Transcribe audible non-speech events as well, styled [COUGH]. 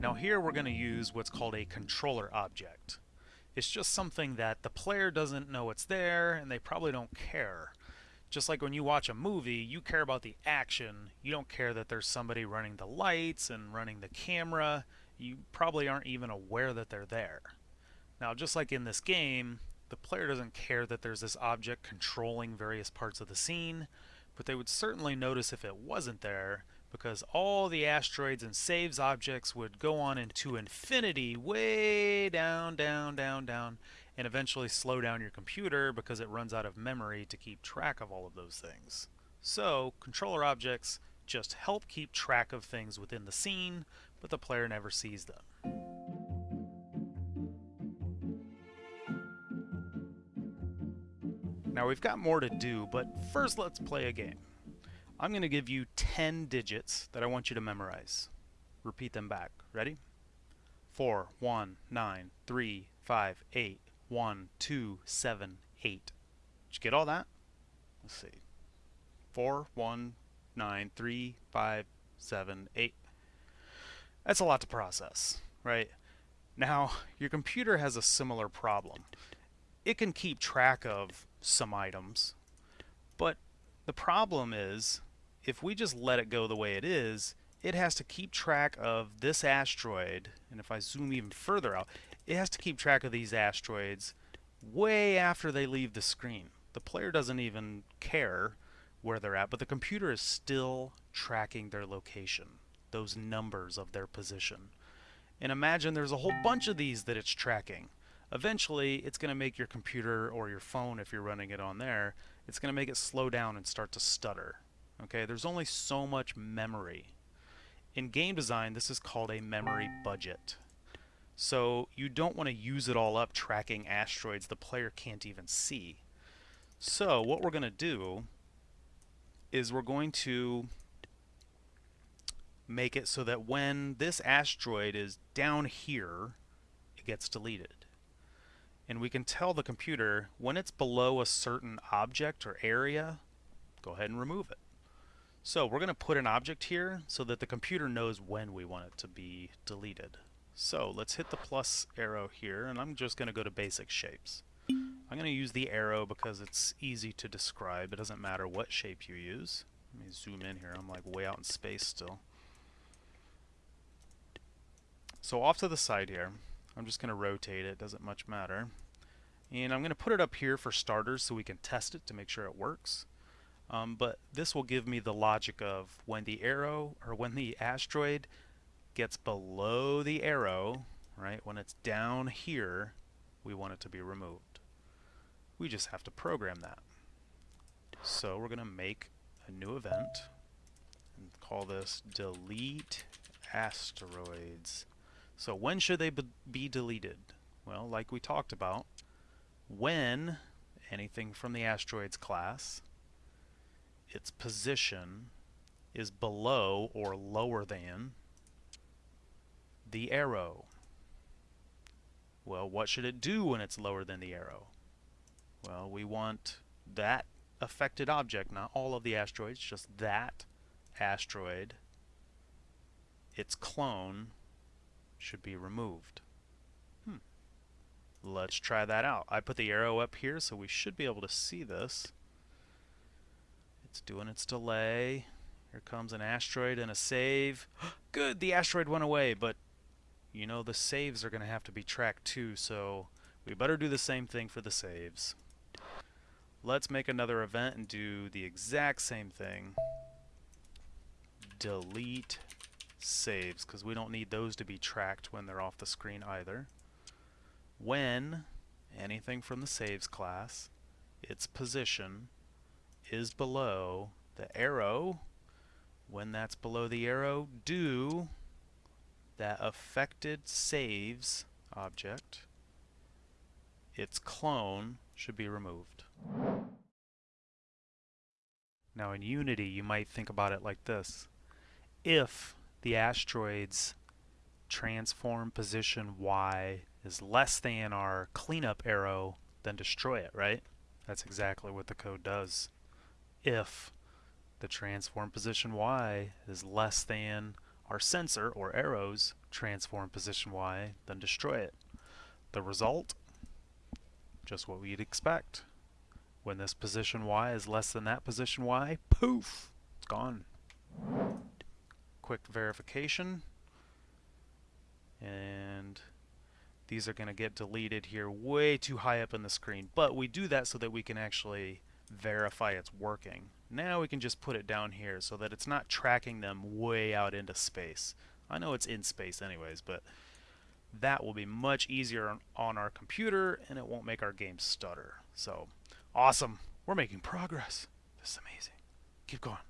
Now here we're going to use what's called a controller object. It's just something that the player doesn't know it's there and they probably don't care. Just like when you watch a movie, you care about the action. You don't care that there's somebody running the lights and running the camera. You probably aren't even aware that they're there. Now, just like in this game, the player doesn't care that there's this object controlling various parts of the scene, but they would certainly notice if it wasn't there because all the asteroids and saves objects would go on into infinity way down, down, down, down, and eventually slow down your computer because it runs out of memory to keep track of all of those things. So, controller objects just help keep track of things within the scene, but the player never sees them. Now we've got more to do, but first let's play a game. I'm going to give you 10 digits that I want you to memorize. Repeat them back. Ready? 4, 1, 9, 3, 5, 8, 1, 2, 7, 8. Did you get all that? Let's see. 4, 1, 9, 3, 5, 7, 8. That's a lot to process, right? Now, your computer has a similar problem. It can keep track of some items, but the problem is if we just let it go the way it is, it has to keep track of this asteroid, and if I zoom even further out, it has to keep track of these asteroids way after they leave the screen. The player doesn't even care where they're at, but the computer is still tracking their location, those numbers of their position. And imagine there's a whole bunch of these that it's tracking. Eventually, it's going to make your computer or your phone, if you're running it on there, it's going to make it slow down and start to stutter. Okay, there's only so much memory. In game design, this is called a memory budget. So you don't want to use it all up tracking asteroids the player can't even see. So what we're going to do is we're going to make it so that when this asteroid is down here, it gets deleted. And we can tell the computer when it's below a certain object or area, go ahead and remove it. So we're going to put an object here so that the computer knows when we want it to be deleted. So let's hit the plus arrow here and I'm just going to go to basic shapes. I'm going to use the arrow because it's easy to describe. It doesn't matter what shape you use. Let me zoom in here. I'm like way out in space still. So off to the side here, I'm just going to rotate it. Doesn't much matter. And I'm going to put it up here for starters so we can test it to make sure it works. Um, but this will give me the logic of when the arrow or when the asteroid gets below the arrow, right, when it's down here, we want it to be removed. We just have to program that. So we're going to make a new event and call this delete asteroids. So when should they be deleted? Well, like we talked about, when anything from the asteroids class its position is below or lower than the arrow. Well, what should it do when it's lower than the arrow? Well, we want that affected object, not all of the asteroids, just that asteroid, its clone, should be removed. Hmm. Let's try that out. I put the arrow up here, so we should be able to see this. It's doing its delay. Here comes an asteroid and a save. [GASPS] Good, the asteroid went away, but you know the saves are going to have to be tracked too, so we better do the same thing for the saves. Let's make another event and do the exact same thing. Delete saves, because we don't need those to be tracked when they're off the screen either. When anything from the saves class, its position, is below the arrow, when that's below the arrow, do that affected saves object, its clone should be removed. Now in Unity you might think about it like this. If the asteroid's transform position Y is less than our cleanup arrow, then destroy it, right? That's exactly what the code does if the transform position y is less than our sensor, or arrows, transform position Y, then destroy it. The result? Just what we'd expect. When this position Y is less than that position Y, poof, it's gone. Quick verification. And these are going to get deleted here way too high up in the screen. But we do that so that we can actually verify it's working. Now we can just put it down here so that it's not tracking them way out into space. I know it's in space anyways, but that will be much easier on, our computer and it won't make our game stutter. So, awesome. We're making progress. This is amazing. Keep going.